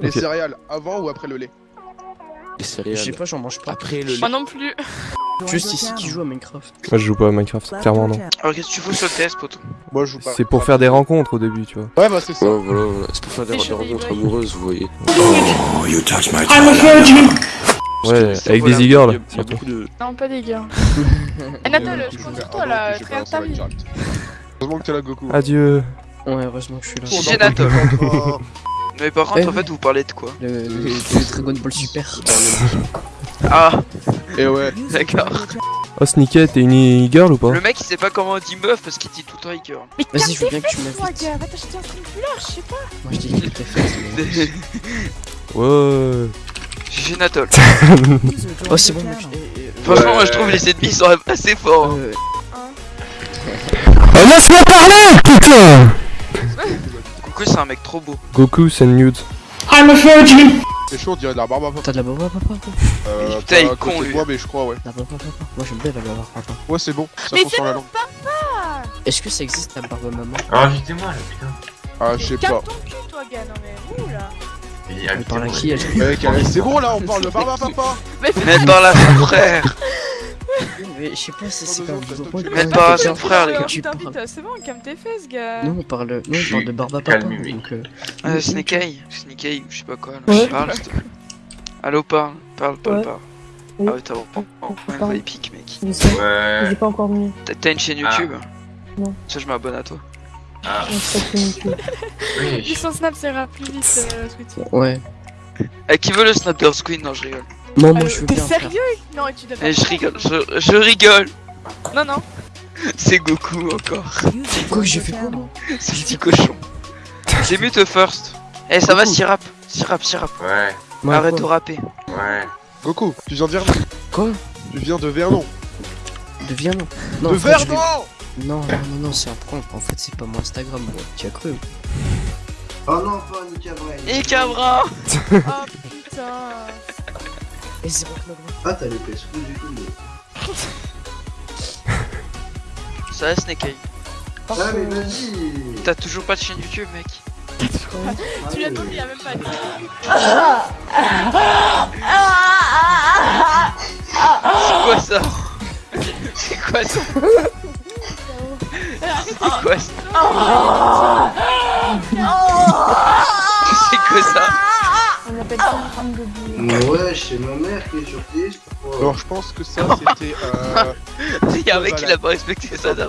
Les céréales, avant ou après le lait Les Je sais céréales. pas, j'en mange pas. Après le Moi non plus. Juste ici qui joue à Minecraft. Moi je joue pas à Minecraft, clairement non. Alors qu'est-ce que tu fous sur le TS, poto Moi je joue pas. C'est pour faire des rencontres au début, tu vois. Ouais, bah c'est ça. Ouais, voilà, voilà. C'est pour faire des, des rencontres amoureuses, vous voyez. Ouais, Ça, avec voilà, des il y a- e-girls, il y a surtout. beaucoup de- Non, pas des gars. Anatole, je compte sur toi là, frère pas ta lancé la vie. direct. Heureusement que t'es là, Goku. Adieu. Ouais, heureusement que je suis là. J'ai Mais par contre, Eh en fait, vous parlez de quoi Le, le, le Dragon Ball Super. Ah, Et ouais. d'accord. Oh Sneaky, t'es une e-girl ou pas Le mec, il sait pas comment on dit meuf parce qu'il dit tout le temps. Mais Vas-y, je veux bien que tu m'invites. Va t'acheter un triangulaire, je sais pas. Moi je dis que t'es fait. Ouais. J'ai Natol. Oh, c'est bon, mec. Eh, eh, Franchement, moi je trouve les ennemis sont assez forts. hein. euh, Oh laisse-moi parler, putain Coucou, c'est un mec trop beau. Goku, send nude. C'est chaud, on dirait de la barbe à papa. T'as de la baba, papa quoi Euh, Putain, il est à con, côté de lui. Moi, mais je crois, ouais. La baba, papa. Moi j'aime bien la baba, papa. Ouais, c'est bon. Ça Mais sur la langue. Est-ce que ça existe la barbe maman Rajoutez-moi là, putain. Ah, je sais pas. Ton cul, toi, gars. Non, mais où là Elle parle à invitez-moi. qui elle Mec, allez, c'est bon là, on parle de barbe à papa. Mais Mets par là son frère. Mais je sais pas si c'est deux vous ans, pas t'as- Mets par là son frère, les gars. Tu t'invite, parles. c'est bon, calme tes fesses, gars. Nous on parle, nous on parle de barbe à papa. Donc, euh, Euh, Snake Eye. Snake Eye, ou je sais pas quoi. Là. Ouais. Parle. Allo, parle. Parle, parle, Ouais. parle. Ah ouais, t'as une voix épique, mec. Ouais. j'ai pas encore mis. T'as- une chaîne Ah. YouTube? Non. Ça, je m'abonne à toi. Ah, oui. son snap, ira plus vite, euh. Ouais. Eh, qui veut le Snap Girls Queen? Non, je rigole. Non, moi Euh, je veux T'es sérieux? Non, tu devrais. Eh, je rigole, je, je rigole. Non, non. C'est Goku encore. Quoi, j'ai fait quoi moi? C'est petit cochon. J'ai mute first. Eh, ça va, Sirap Sirap, Sirap. Ouais, Arrête quoi de rapper. ouais. Goku, tu viens de Vernon. Quoi? Tu viens de Vernon. De Vernon? Non, De vais- Vernon Non, non, non, non, c'est un prank. En fait, c'est pas mon Instagram, moi. Tu as cru? Oh non, pas Nika Braille. Et Cabra Oh putain. C'est. Ah, t'as les fesses rouges et tout. mais- Ça va, Snake Eye. Ah, mais vas-y T'as toujours pas de chaîne YouTube, mec Tu l'as tombé, il a même pas dit. C'est quoi ça C'est quoi ça C'est quoi ça C'est quoi ça On appelle ça une femme de boulet. Ouais, c'est ma mère qui est sur TS. pourquoi Alors, je pense que ça, c'était. Euh... Il y a un mec qui l'a pas respecté ça ça